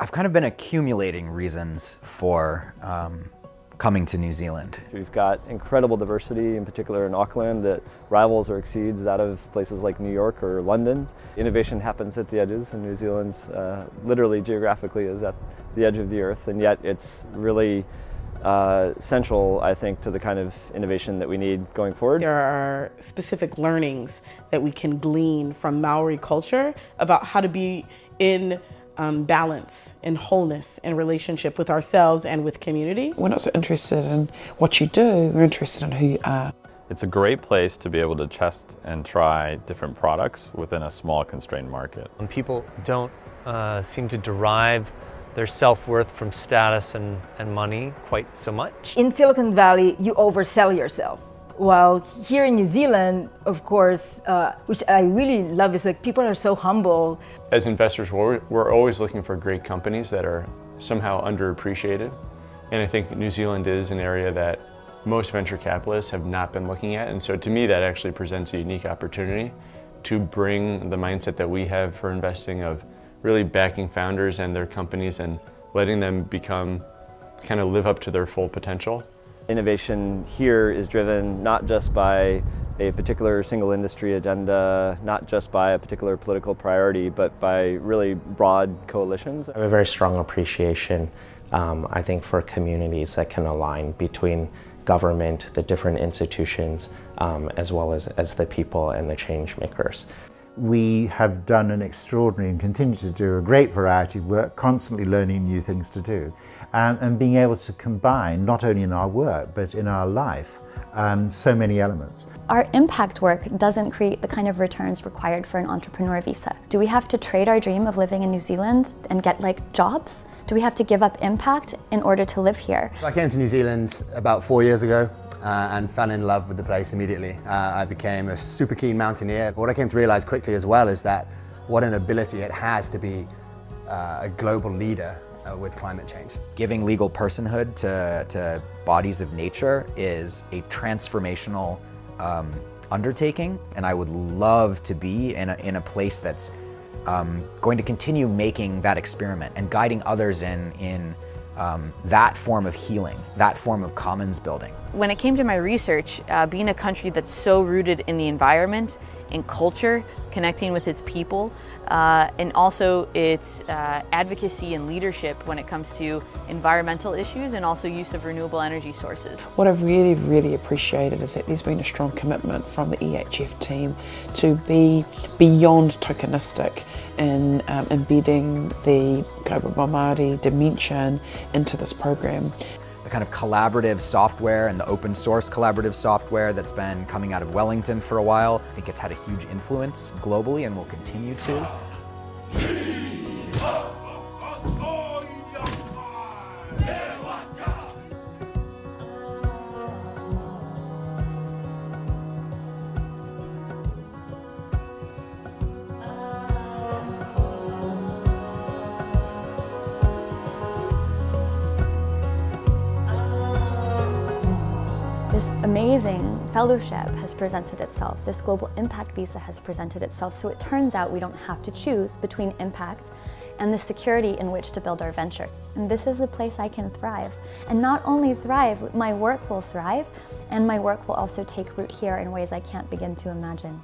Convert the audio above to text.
I've kind of been accumulating reasons for um, coming to New Zealand. We've got incredible diversity, in particular in Auckland, that rivals or exceeds that of places like New York or London. Innovation happens at the edges, and New Zealand uh, literally geographically is at the edge of the earth, and yet it's really uh, central, I think, to the kind of innovation that we need going forward. There are specific learnings that we can glean from Maori culture about how to be in um, balance and wholeness and relationship with ourselves and with community. We're not so interested in what you do, we're interested in who you are. It's a great place to be able to test and try different products within a small constrained market. When people don't uh, seem to derive their self-worth from status and, and money quite so much. In Silicon Valley, you oversell yourself. While here in New Zealand, of course, uh, which I really love is like people are so humble. As investors, we're, we're always looking for great companies that are somehow underappreciated. And I think New Zealand is an area that most venture capitalists have not been looking at. And so to me, that actually presents a unique opportunity to bring the mindset that we have for investing of really backing founders and their companies and letting them become, kind of live up to their full potential. Innovation here is driven not just by a particular single industry agenda, not just by a particular political priority, but by really broad coalitions. I have a very strong appreciation, um, I think, for communities that can align between government, the different institutions, um, as well as, as the people and the change makers. We have done an extraordinary and continue to do a great variety of work, constantly learning new things to do and, and being able to combine, not only in our work, but in our life, um, so many elements. Our impact work doesn't create the kind of returns required for an entrepreneur visa. Do we have to trade our dream of living in New Zealand and get like jobs? Do we have to give up impact in order to live here? I came to New Zealand about four years ago uh, and fell in love with the place immediately. Uh, I became a super keen mountaineer. What I came to realize quickly as well is that what an ability it has to be uh, a global leader uh, with climate change. Giving legal personhood to, to bodies of nature is a transformational um, undertaking, and I would love to be in a, in a place that's um, going to continue making that experiment and guiding others in, in um, that form of healing, that form of commons building. When it came to my research, uh, being a country that's so rooted in the environment, in culture, connecting with its people, uh, and also its uh, advocacy and leadership when it comes to environmental issues and also use of renewable energy sources. What I've really, really appreciated is that there's been a strong commitment from the EHF team to be beyond tokenistic in um, embedding the Kaupapa Māori dimension into this program the kind of collaborative software and the open source collaborative software that's been coming out of Wellington for a while. I think it's had a huge influence globally and will continue to. This amazing fellowship has presented itself. This global impact visa has presented itself. So it turns out we don't have to choose between impact and the security in which to build our venture. And this is a place I can thrive. And not only thrive, my work will thrive, and my work will also take root here in ways I can't begin to imagine.